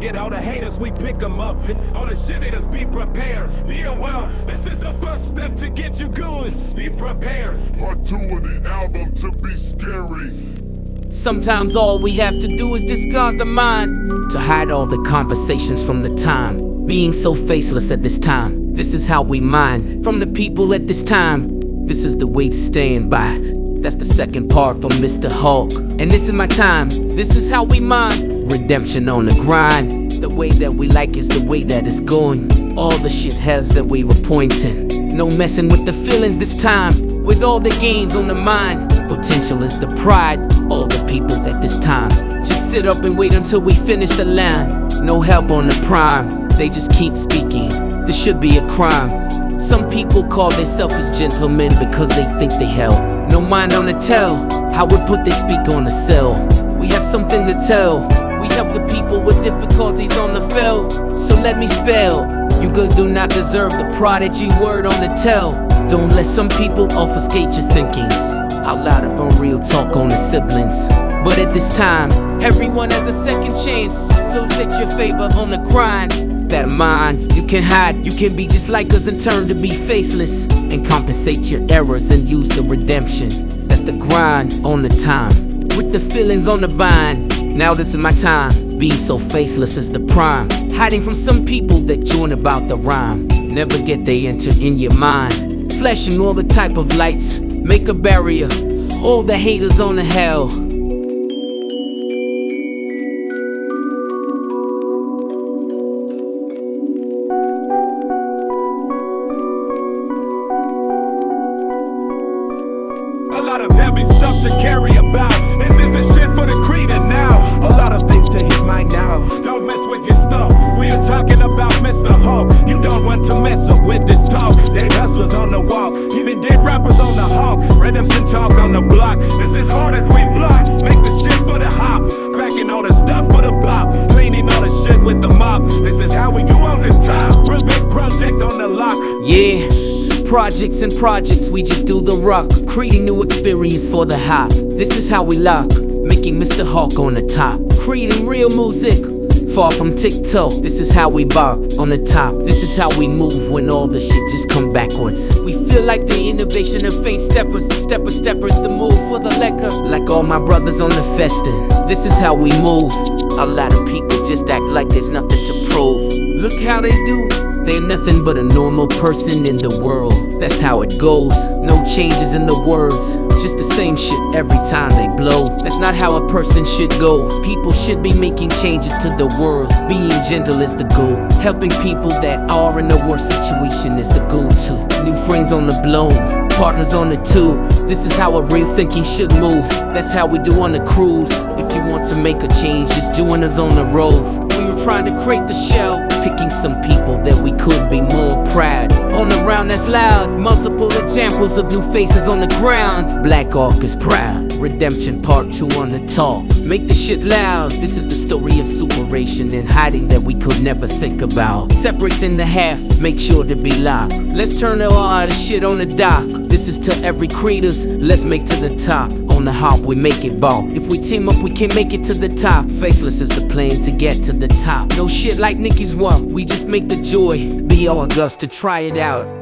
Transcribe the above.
get all the haters, we pick them up. And all the shit haters, be prepared. Be aware, this is the first step to get you going. Be prepared. Part two of the album to be scary. Sometimes all we have to do is disguise the mind to hide all the conversations from the time. Being so faceless at this time. This is how we mind from the people at this time. This is the way to stand by. That's the second part from Mr. Hulk. And this is my time. This is how we mind. Redemption on the grind. The way that we like is the way that it's going. All the shit has that we were pointing. No messing with the feelings this time. With all the gains on the mind. Potential is the pride. All the people at this time. Just sit up and wait until we finish the line. No help on the prime. They just keep speaking. This should be a crime. Some people call themselves gentlemen because they think they help. No mind on the tell. How would put they speak on the cell? We have something to tell. We help the people with difficulties on the field. So let me spell. You girls do not deserve the prodigy word on the tell. Don't let some people obfuscate your thinkings. How loud of unreal talk on the siblings. But at this time, everyone has a second chance. So set your favor on the grind. That mind, you can hide, you can be just like us and turn to be faceless. And compensate your errors and use the redemption. That's the grind on the time. With the feelings on the bind. Now this is my time. Being so faceless is the prime. Hiding from some people that join about the rhyme. Never get they enter in your mind. Flashing all the type of lights. Make a barrier. All the haters on the hell. A lot of heavy stuff to carry about. A lot of things to hit my now. Don't mess with your stuff. We are talking about Mr. Hulk. You don't want to mess up with this talk. Dead hustlers on the walk. Even dead rappers on the hawk. Redemption talk on the block. This is hard as we block. Make the shit for the hop. Packing all the stuff for the bop. Cleaning all the shit with the mop. This is how we go on the top. Big project on the lock. Yeah, projects and projects, we just do the rock. Creating new experience for the hop. This is how we lock, making Mr. Hawk on the top. Creating real music, far from TikTok. This is how we bop on the top. This is how we move when all the shit just come backwards. We feel like the innovation of faint steppers. Stepper steppers, the move for the lecker. Like all my brothers on the festin. This is how we move. A lot of people just act like there's nothing to prove. Look how they do. They're nothing but a normal person in the world. That's how it goes. No changes in the words. Just the same shit every time they blow. That's not how a person should go. People should be making changes to the world. Being gentle is the goal. Helping people that are in a worse situation is the goal to. New friends on the blown. Partners on the tube. This is how a real thinking should move. That's how we do on the cruise. If you want to make a change, just join us on the road. We were trying to create the show, picking some people that we could be more proud. On the round that's loud, multiple examples of new faces on the ground. Black Ark is proud. Redemption Part 2 on the talk. Make the shit loud. This is the story of superation and hiding that we could never think about. Separates in the half, make sure to be locked. Let's turn all the shit on the dock. This is to every creators. Let's make to the top. On the hop, we make it ball. If we team up, we can make it to the top. Faceless is the plan to get to the top. No shit like Nicky's one. We just make the joy be all August to try it out.